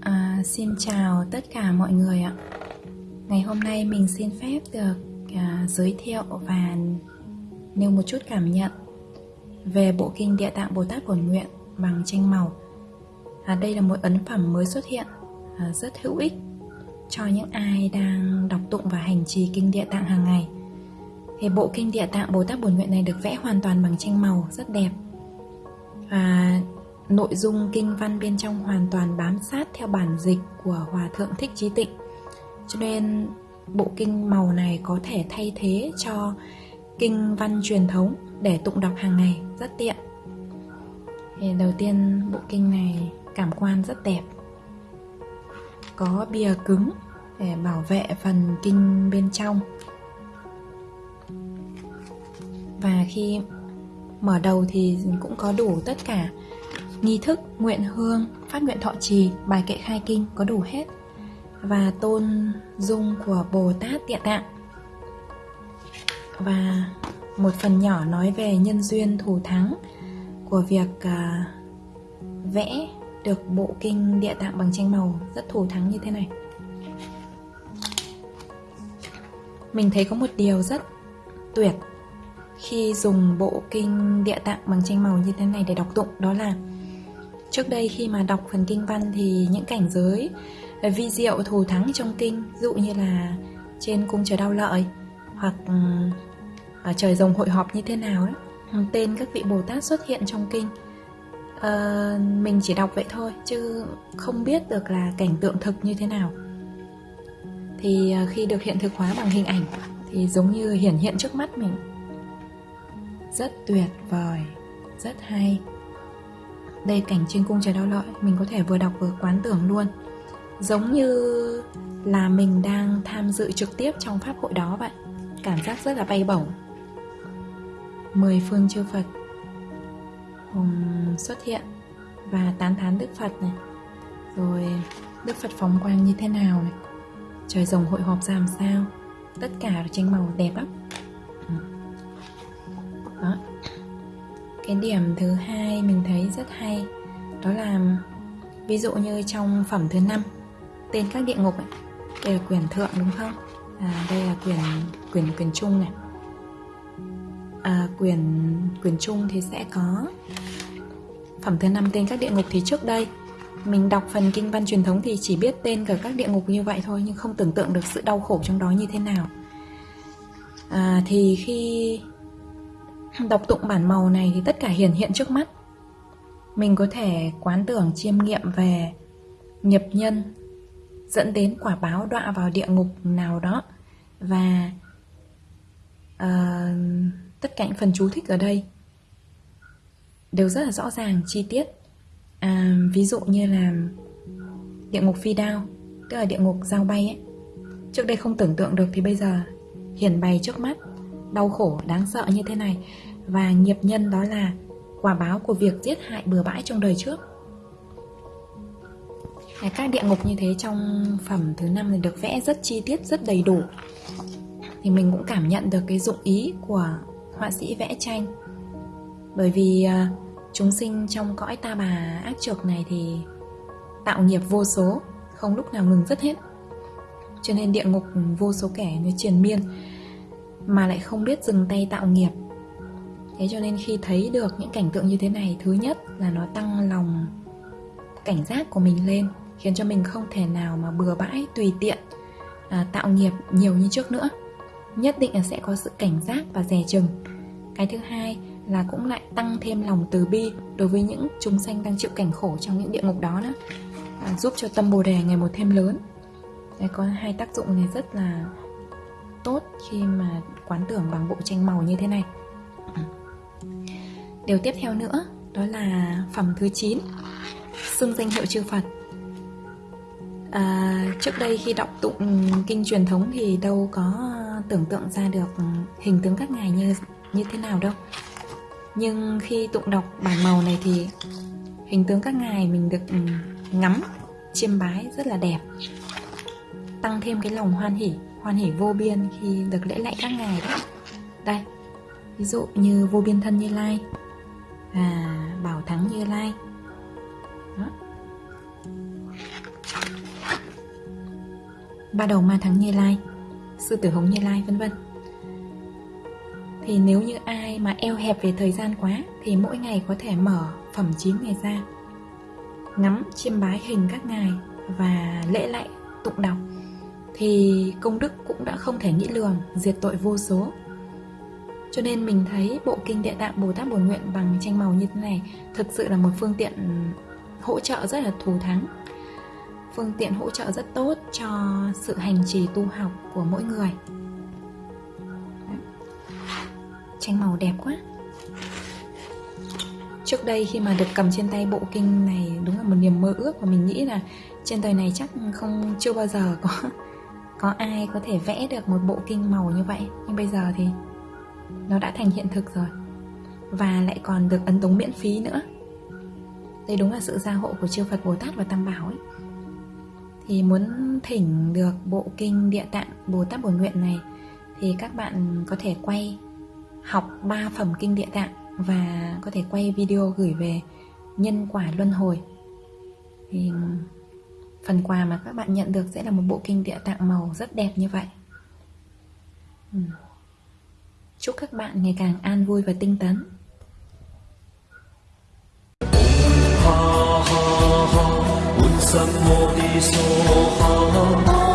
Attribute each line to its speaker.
Speaker 1: À, xin chào tất cả mọi người ạ. Ngày hôm nay mình xin phép được à, giới thiệu và nêu một chút cảm nhận về bộ kinh Địa Tạng Bồ Tát Bổn Nguyện bằng tranh màu. À, Đây là một ấn phẩm mới xuất hiện à, rất hữu ích cho những ai đang đọc tụng và hành trì kinh Địa Tạng hàng ngày thì bộ kinh Địa Tạng Bồ Tát Bổn Nguyện này được vẽ hoàn toàn bằng tranh màu, rất đẹp. Và nội dung kinh văn bên trong hoàn toàn bám sát theo bản dịch của Hòa Thượng Thích Trí Tịnh. Cho nên bộ kinh màu này có thể thay thế cho kinh văn truyền thống để tụng đọc hàng ngày, rất tiện. Thì đầu tiên, bộ kinh này cảm quan rất đẹp. Có bìa cứng để bảo vệ phần kinh bên trong và khi mở đầu thì cũng có đủ tất cả nghi thức nguyện hương phát nguyện thọ trì bài kệ khai kinh có đủ hết. Và tôn dung của bồ tát địa tạng và một phần nhỏ nói về nhân duyên thù thắng của việc à, vẽ được bộ kinh địa tạng bằng tranh màu rất thù thắng như thế này. Mình thấy có một điều rất tuyệt khi dùng bộ kinh địa tạng bằng tranh màu như thế này để đọc tụng đó là trước đây khi mà đọc phần kinh văn thì những cảnh giới ờ, vi diệu thù thắng trong kinh dụ như là trên cung trời đau lợi hoặc ừ, ở trời rồng hội họp như thế nào ấy tên các vị bồ tát xuất hiện trong kinh. À, mình chỉ đọc vậy thôi chứ không biết được là cảnh tượng thực như thế nào. Thì ờ, khi được hiện thực hóa bằng hình ảnh thì giống như hiển hiện trước mắt mình rất tuyệt vời, rất hay. Đây, cảnh trên cung trời đau lợi mình có thể vừa đọc vừa quán tưởng luôn. Giống như là mình đang tham dự trực tiếp trong pháp hội đó vậy. Cảm giác rất là bay bổng. Mười phương chư Phật xuất hiện và tán thán Đức Phật này. Rồi, Đức Phật phóng quang như thế nào này? Trời rồng hội họp ra làm sao? Tất cả tranh màu đẹp lắm. Cái điểm thứ hai mình thấy rất hay. Đó là ví dụ như trong phẩm thứ năm tên các địa ngục ấy, đây là quyển thượng đúng không? À, đây là quyển quyển quyển trung này. À, quyển quyển trung thì sẽ có phẩm thứ năm tên các địa ngục thì trước đây. Mình đọc phần kinh văn truyền thống thì chỉ biết tên cả các địa ngục như vậy thôi nhưng không tưởng tượng được sự đau khổ trong đó như thế nào. À, thì khi đọc tụng bản màu này thì tất cả hiển hiện trước mắt. Mình có thể quán tưởng chiêm nghiệm về nhập nhân dẫn đến quả báo đọa vào địa ngục nào đó và uh, tất cả những phần chú thích ở đây đều rất là rõ ràng chi tiết. À, ví dụ như là địa ngục phi đao tức là địa ngục dao bay ấy. Trước đây không tưởng tượng được thì bây giờ hiển bày trước mắt đau khổ, đáng sợ như thế này. Và nghiệp nhân đó là quả báo của việc giết hại bừa bãi trong đời trước. Các địa ngục như thế trong phẩm thứ năm thì được vẽ rất chi tiết, rất đầy đủ. Thì mình cũng cảm nhận được cái dụng ý của họa sĩ vẽ tranh. Bởi vì à, chúng sinh trong cõi ta bà ác trược này thì tạo nghiệp vô số, không lúc nào ngừng dứt hết. Cho nên địa ngục vô số kẻ nó triền miên mà lại không biết dừng tay tạo nghiệp. Thế cho nên khi thấy được những cảnh tượng như thế này thứ nhất là nó tăng lòng cảnh giác của mình lên khiến cho mình không thể nào mà bừa bãi tùy tiện à, tạo nghiệp nhiều như trước nữa. Nhất định là sẽ có sự cảnh giác và dè chừng. Cái thứ hai là cũng lại tăng thêm lòng từ bi đối với những chúng sanh đang chịu cảnh khổ trong những địa ngục đó nữa. À, giúp cho tâm bồ đề ngày một thêm lớn. Đấy, có hai tác dụng này rất là tốt khi mà quán tưởng bằng bộ tranh màu như thế này. Ừ. Điều tiếp theo nữa đó là phẩm thứ 9 xưng danh hiệu chư Phật. À, trước đây khi đọc tụng kinh truyền thống thì đâu có tưởng tượng ra được hình tướng các ngài như như thế nào đâu. Nhưng khi tụng đọc bản màu này thì hình tướng các ngài mình được ừ, ngắm chiêm bái rất là đẹp tăng thêm cái lòng hoan hỉ hoan hỉ vô biên khi được lễ lạy các ngài đó đây, ví dụ như vô biên thân như lai và bảo thắng như lai. Đó. ba đầu ma thắng như lai, sư tử hống như lai, vân vân. Thì nếu như ai mà eo hẹp về thời gian quá, thì mỗi ngày có thể mở phẩm 9 ngày ra, ngắm chiêm bái hình các ngài và lễ lạy tụng đọc thì công đức cũng đã không thể nghĩ lường, diệt tội vô số. Cho nên mình thấy bộ kinh địa tạng bồ tát bổn nguyện bằng tranh màu như thế này thực sự là một phương tiện hỗ trợ rất là thù thắng. Phương tiện hỗ trợ rất tốt cho sự hành trì tu học của mỗi người. Tranh màu đẹp quá. Trước đây khi mà được cầm trên tay bộ kinh này đúng là một niềm mơ ước và mình nghĩ là trên đời này chắc không, chưa bao giờ có có ai có thể vẽ được một bộ kinh màu như vậy? Nhưng bây giờ thì nó đã thành hiện thực rồi. Và lại còn được ấn tống miễn phí nữa. Đây đúng là sự gia hộ của chư Phật Bồ Tát và Tam Bảo ấy. Thì muốn thỉnh được bộ kinh địa tạng Bồ Tát Bổn Nguyện này, thì các bạn có thể quay học 3 phẩm kinh địa tạng và có thể quay video gửi về nhân quả luân hồi. Thì phần quà mà các bạn nhận được sẽ là một bộ kinh địa tạng màu rất đẹp như vậy. Ừ. Chúc các bạn ngày càng an vui và tinh tấn.
Speaker 2: Ha ha ha.